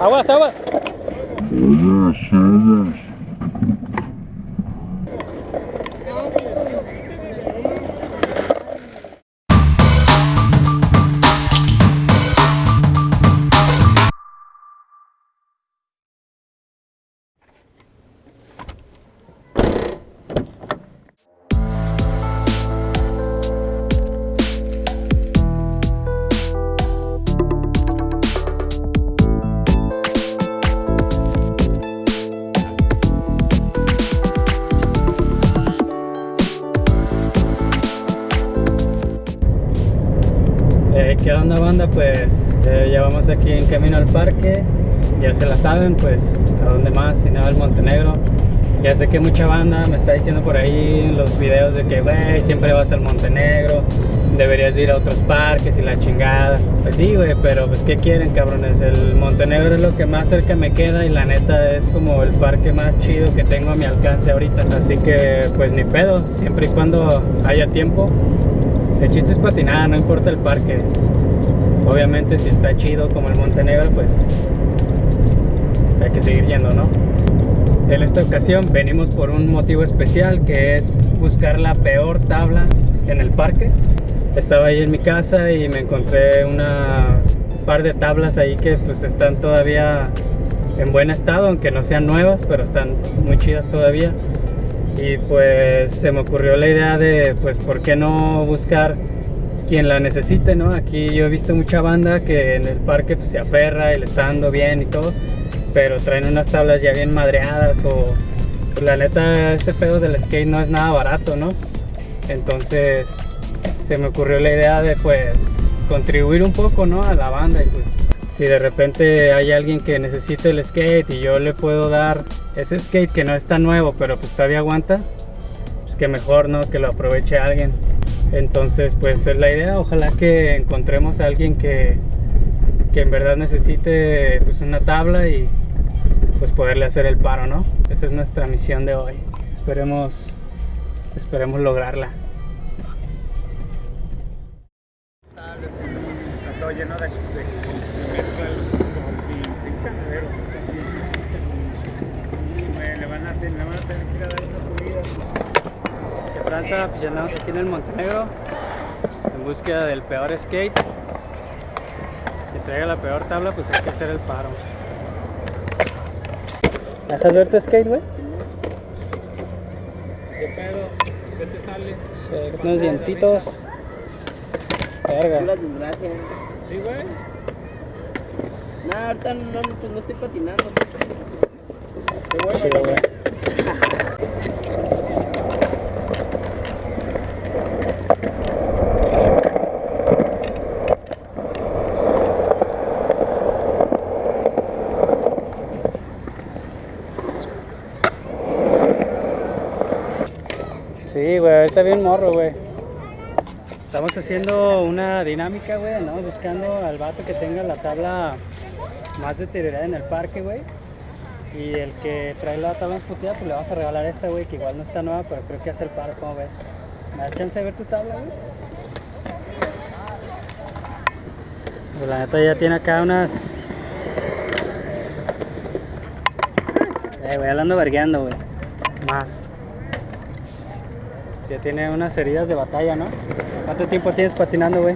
Aguas, aguas. ¿Qué banda? Pues eh, ya vamos aquí en camino al parque Ya se la saben, pues a dónde más, si nada al Montenegro Ya sé que mucha banda me está diciendo por ahí en los videos de que siempre vas al Montenegro Deberías ir a otros parques y la chingada Pues sí güey, pero pues ¿qué quieren cabrones? El Montenegro es lo que más cerca me queda y la neta es como el parque más chido que tengo a mi alcance ahorita Así que pues ni pedo, siempre y cuando haya tiempo el chiste es patinar, no importa el parque. Obviamente si está chido como el Montenegro, pues hay que seguir yendo, ¿no? En esta ocasión venimos por un motivo especial que es buscar la peor tabla en el parque. Estaba ahí en mi casa y me encontré una par de tablas ahí que pues están todavía en buen estado, aunque no sean nuevas, pero están muy chidas todavía y pues se me ocurrió la idea de pues por qué no buscar quien la necesite, ¿no? Aquí yo he visto mucha banda que en el parque pues, se aferra y le está dando bien y todo, pero traen unas tablas ya bien madreadas o pues, la neta ese pedo del skate no es nada barato, ¿no? Entonces se me ocurrió la idea de pues contribuir un poco, ¿no? A la banda y pues si de repente hay alguien que necesite el skate y yo le puedo dar ese skate que no está nuevo pero pues todavía aguanta pues que mejor no que lo aproveche alguien entonces pues es la idea ojalá que encontremos a alguien que, que en verdad necesite pues una tabla y pues poderle hacer el paro no esa es nuestra misión de hoy esperemos esperemos lograrla Está lleno de, mezcla le van a, tener que dar comidas. Ya andamos aquí en el Montenegro en búsqueda del peor skate que traiga la peor tabla pues hay que hacer el paro ¿Dejas ver tu skate, güey? ¿Qué pedo? ¿Qué te sale? Unos dientitos. Verga. Pura desgracia. Sí, güey. Nah, ahorita no, no, pues no estoy patinando. Qué bueno. Güey. Ahorita bien morro, güey. Estamos haciendo una dinámica, güey, ¿no? Buscando al vato que tenga la tabla más deteriorada en el parque, güey. Y el que trae la tabla puteada, pues le vas a regalar esta, güey, que igual no está nueva, pero creo que hace el paro, ¿cómo ves? ¿Me das chance de ver tu tabla, güey? Pues la neta ya tiene acá unas... Eh, güey, ya la ando vergueando, güey. Más. Sí, ya tiene unas heridas de batalla, ¿no? ¿Cuánto tiempo tienes patinando, güey?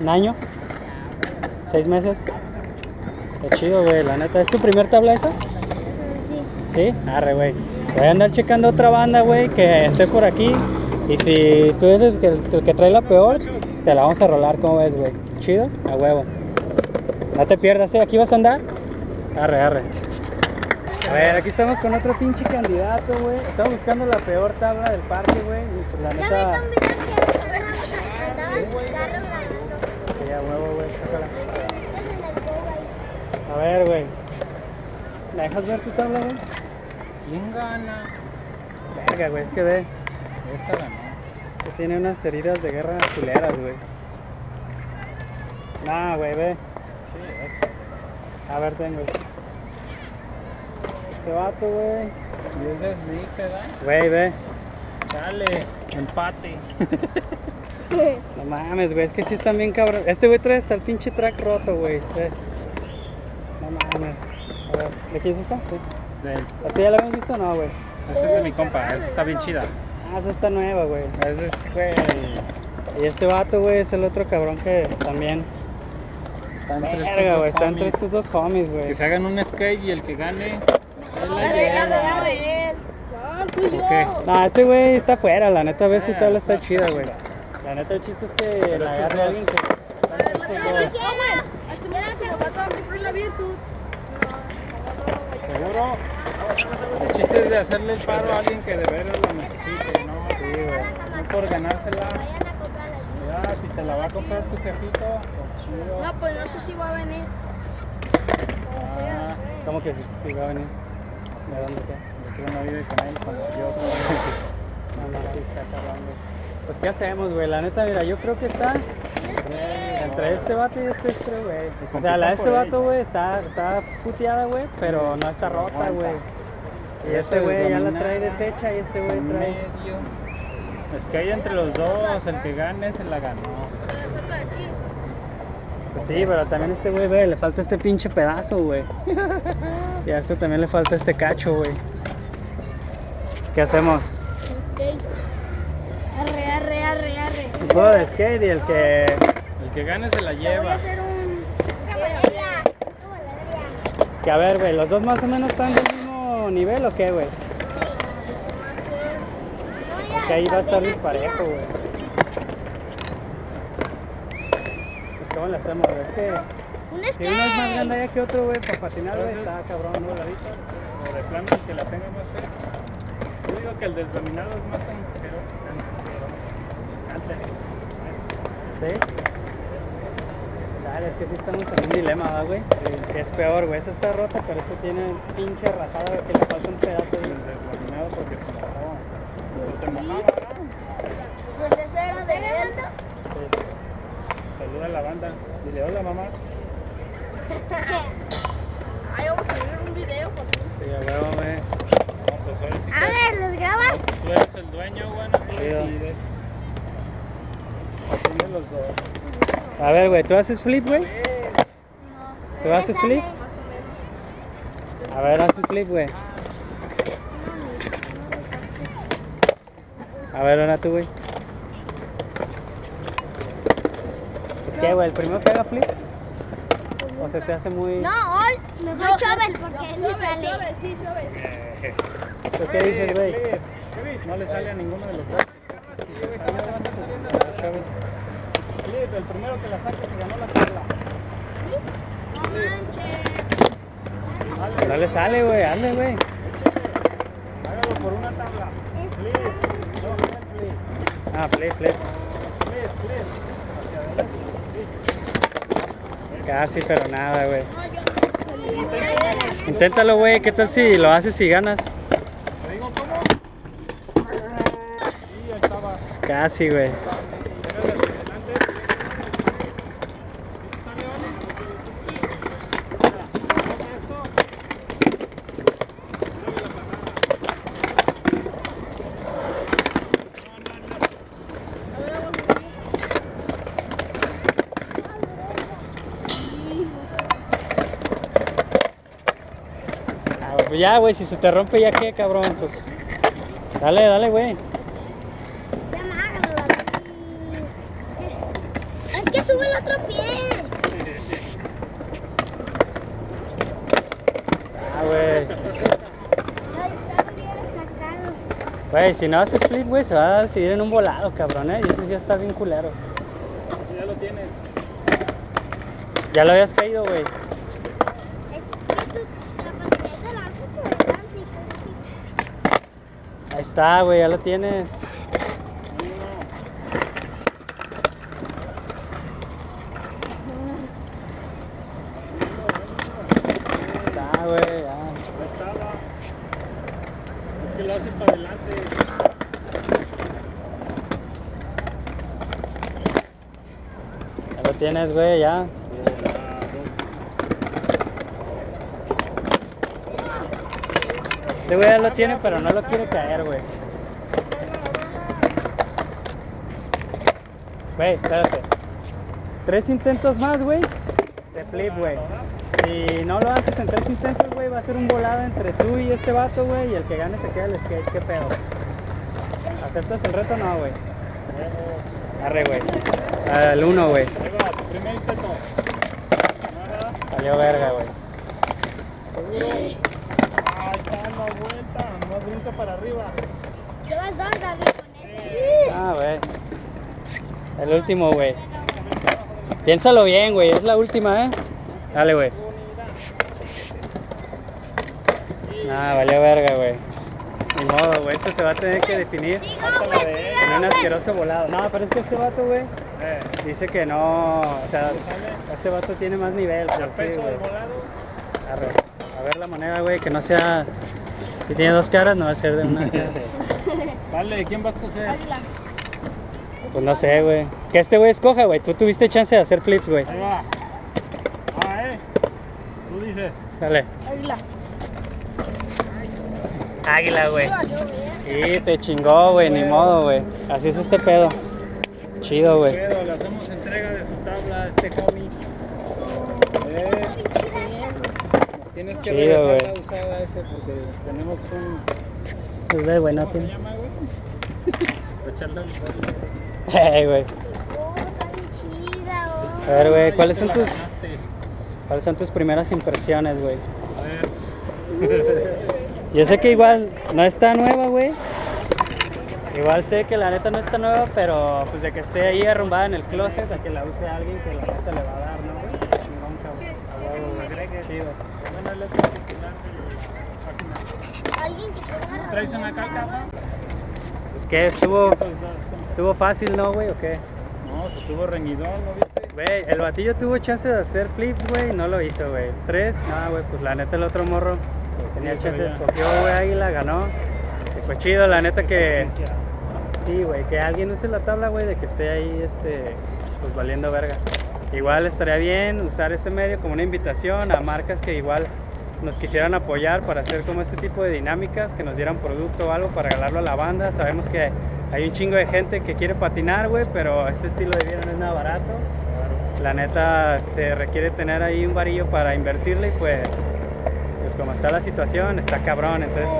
¿Un año? ¿Seis meses? Qué chido, güey, la neta. ¿Es tu primer tabla esa? Sí. Arre, güey. Voy a andar checando otra banda, güey, que esté por aquí. Y si tú dices que el, el que trae la peor, te la vamos a rolar, ¿cómo ves, güey? ¿Chido? A huevo. No te pierdas, ¿eh? ¿Aquí vas a andar? Arre, arre. A ver, aquí estamos con otro pinche candidato, güey. Estamos buscando la peor tabla del parque, güey. Y pues la Ya me neta... que. Sí, a huevo, güey. A ver, güey. ¿Me dejas ver tu tabla, güey? ¿Quién gana? Verga, güey, es que ve. Esta ganó. Que tiene unas heridas de guerra culeras, güey. Nah, güey, ve. Sí, esta. A ver, tengo. Este vato, güey. Y es de Sneak, ¿verdad? Güey, ve. Dale, empate. No mames, güey, es que sí están bien cabrón. Este güey trae hasta el pinche track roto, güey. No mames. A ver, ¿de quién es esta? Sí. ¿Esta ya la habíamos visto o no, güey? Esa es de mi compa, esa está bien chida. Ah, esa está nueva, güey. Es, güey. Y este vato, güey, es el otro cabrón que también. Está entre estos dos está entre estos dos homies, güey. Que se hagan un skate y el que gane la arre. No, este güey está fuera, la neta, ves su Ah, tabla está chida, güey. La neta, el chiste es que la agarre dos- alguien que. A la. ¿Seguro? El chiste es de hacerle el paro a alguien que de veras lo necesite, ¿no? Sí, güey. No por ganársela. A Ya, si te la va a comprar tu jefito, pues chido. No, pues no sé si va a venir. Ah, ¿Cómo que sí va a venir? ¿De dónde qué? yo quiero una vida con él como yo. No, no, sí, está cabrón, güey. Pues, ¿qué hacemos, güey? La neta, mira, yo creo que está entre este vato y este este, güey. O sea, la de este vato, güey, está, está puteada, güey, pero no está rota, güey. Y este güey ya la trae deshecha y este güey trae... Es que hay entre los dos, el que gane se la ganó. Sí, pero también este güey, ve, le falta este pinche pedazo, güey. Y a este también le falta este cacho, güey. ¿Qué hacemos? Skate. Arre, arre, arre, arre. Un juego de skate y el que... El que gane se la Te voy a lleva. hacer un... Que a ver, güey, ¿los dos más o menos están del mismo nivel o qué, güey? Que ahí va a estar disparejo, güey. Cómo le hacemos? Es que Un si uno es más grande allá que otro, güey, para patinar, güey, está cabrón, ¿no? O de plano el que la tenga más cerca. Yo digo que el desdominado es más asqueroso. ¿Sí? Dale, es que sí estamos en un dilema, ¿verdad, güey? Que es peor, güey. Esa está rota, pero esta tiene pinche rajada, que le falta un pedazo El ahí. desdominado porque se mojaba. Pero te mojaba, ¿verdad? Pues ese era de él. Sí. Saluda a la banda. Dile hola mamá. Ahí vamos a subir un video con Sí, a huevo, güey. No, pues ahora sí A que ver, ¿los grabas? tú eres el dueño, no tú decides. Los dos. A ver, güey, ¿tú haces flip, güey? ¿Tú haces flip? A ver, haz un flip, güey. A ver, ahora tú, güey. Que, güey, el primero que haga flip. O se te hace muy. No, all. Mejor Chovel porque él me Sube, sale. sube, sí, sube. ¿Tú qué dices, güey? No le sale a ninguno de los dos. Flip, el primero que la saque se ganó la tabla. No manches. No le sale, güey, hazle, güey. Hágalo por una tabla. Flip. No, no flip. Ah, flip, flip. Flip, flip. Hacia adelante. Casi, pero nada, güey. Inténtalo, güey. ¿Qué tal si lo haces y ganas? Casi, güey. Pégale hacia adelante. ¿Sale, Oli? Sí. Mira, haz esto. Mueve la parada. Ah, pues ya, güey, si se te rompe, ya qué, cabrón. Pues. Dale, dale, güey. Es que sube el otro pie. Ah, güey. Ay, está bien sacado. Güey, si no haces flip, güey, se va a decidir en un volado, cabrón, ¿eh? Y eso ya está bien culero. Ya lo tienes. Ya lo habías caído, güey. Es que tu capacidad de la haces por delante y cosas así. Ahí está, güey, ya lo tienes. Ahí está, güey, ya. Es que lo hace para adelante. Ya lo tienes, güey, ya. Este güey ya lo tiene, pero no lo quiere caer, güey. Güey, espérate. Tres intentos más, güey. De flip, güey. Si no lo haces en tres intentos, güey, va a ser un volado entre tú y este vato, güey. Y el que gane se queda el skate. ¿Qué pedo? ¿Aceptas el reto o no, güey? Arre, güey. Al uno, güey. Primer intento. Salió verga, güey. Vuelta. Más brinca para arriba. Llevas dos, David, con ese. Ah, güey. El último, güey. Piénsalo bien, güey. Es la última, ¿eh? Dale, güey. Ah, valió verga, güey. Ni modo, güey. Esto se va a tener que definir en un asqueroso volado. No, pero es que este vato, güey, Eh, dice que no. O sea, este vato tiene más nivel. ya sí, peso güey. del volado. Arre. A ver la moneda, güey, que no sea. Si tiene dos caras, no va a ser de una. Vale, ¿quién va a escoger? Águila. Pues no sé, güey. Que este güey escoja, güey. Tú tuviste chance de hacer flips, güey. Ahí va. Ah, eh. Tú dices. Dale. Águila. Águila, güey. Sí, valió, güey. Sí, te chingó, güey, ni modo, güey. Así es este pedo. Chido, güey. Pero le hacemos entrega de su tabla a este cómic. Eh, tienes que Chido, regresar güey. la usada ese porque tenemos un. Pues ve, güey, no ¿Cómo se llama, güey? Para echarle al- Ey, güey. A ver, güey, ¿cuáles son tus, cuáles son tus primeras impresiones, güey? A ver. Yo sé que igual no está nueva, güey. Igual sé que la neta no está nueva, pero pues de que esté ahí arrumbada en el closet, a que la use alguien que la neta le va a dar, ¿no, güey? Chingón, cabrón. A huevo, güey. Es la titular de la página. Alguien que ¿Traes una? Pues que estuvo, Pues, estuvo fácil, ¿no, güey? ¿O qué? No, se tuvo reñidón, ¿no viste? Güey, el batillo tuvo chance de hacer flips, güey, no lo hizo, güey. Tres, nada, güey, pues la neta el otro morro tenía sí, chance, escogió, güey, águila, ganó. Y fue chido, la neta que, sí, güey, que alguien use la tabla, güey, de que esté ahí, este, pues valiendo verga. Igual estaría bien usar este medio como una invitación a marcas que igual nos quisieran apoyar para hacer como este tipo de dinámicas, que nos dieran producto o algo para regalarlo a la banda. Sabemos que hay un chingo de gente que quiere patinar, güey, pero este estilo de vida no es nada barato. La neta se requiere tener ahí un varillo para invertirle y pues, pues como está la situación, está cabrón. Entonces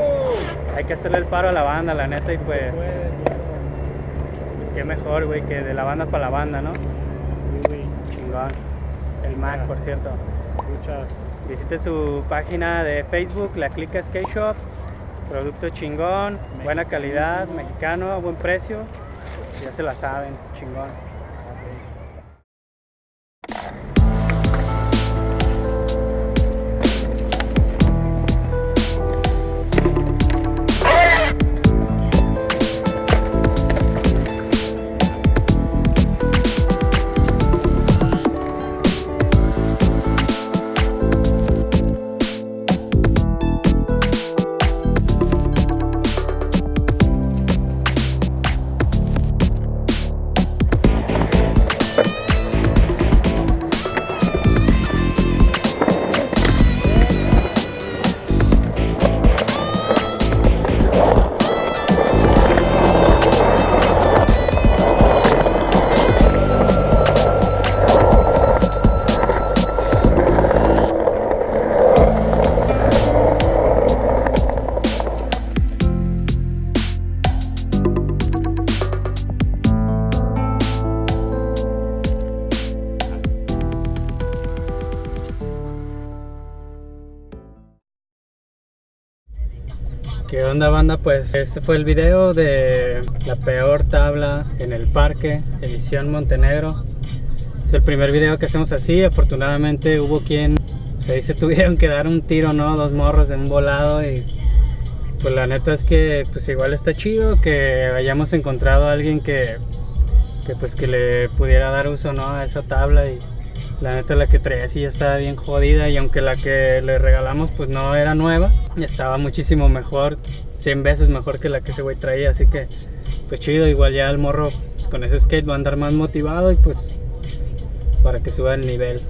hay que hacerle el paro a la banda, la neta, y pues, pues qué mejor, güey, que de la banda para la banda, ¿no? Chingón. El Mac, por cierto. Muchas. Visite su página de Facebook, la Clica Skate Shop. Producto chingón, buena calidad, mexicano, a buen precio. Ya se la saben, chingón. Pues este fue el video de la peor tabla en el parque, edición Montenegro. Es el primer video que hacemos así, afortunadamente hubo quien ahí se tuvieron que dar un tiro, ¿no? Dos morros de un volado y pues la neta es que pues igual está chido que hayamos encontrado a alguien que, que pues que le pudiera dar uso, ¿no? A esa tabla y la neta la que traía sí ya estaba bien jodida y aunque la que le regalamos pues no era nueva, estaba muchísimo mejor, 100 veces mejor que la que ese güey traía, así que pues chido, igual ya el morro pues, con ese skate va a andar más motivado y pues para que suba el nivel.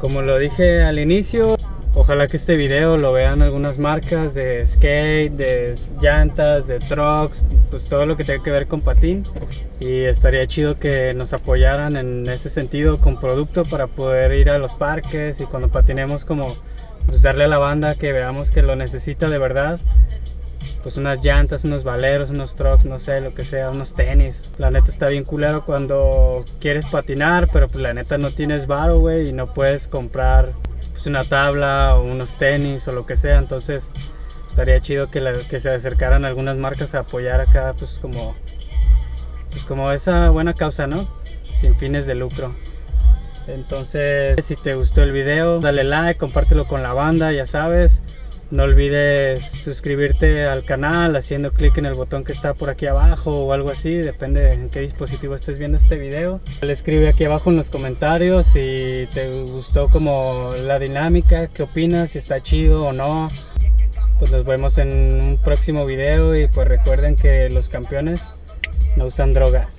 Como lo dije al inicio, Ojalá que este video lo vean algunas marcas de skate, de llantas, de trucks, pues todo lo que tenga que ver con patín. Y estaría chido que nos apoyaran en ese sentido con producto para poder ir a los parques y cuando patinemos como pues darle a la banda que veamos que lo necesita de verdad. Pues unas llantas, unos valeros, unos trucks, no sé, lo que sea, unos tenis. La neta está bien culero cuando quieres patinar, pero pues la neta no tienes varo, güey, y no puedes comprar pues, una tabla o unos tenis o lo que sea. Entonces estaría chido que, que se acercaran algunas marcas a apoyar acá, pues como, pues como esa buena causa, ¿no? Sin fines de lucro. Entonces, si te gustó el video, dale like, compártelo con la banda, ya sabes. No olvides suscribirte al canal haciendo clic en el botón que está por aquí abajo o algo así, depende en qué dispositivo estés viendo este video. Le escribe aquí abajo en los comentarios si te gustó como la dinámica, qué opinas, si está chido o no. Pues nos vemos en un próximo video y pues recuerden que los campeones no usan drogas.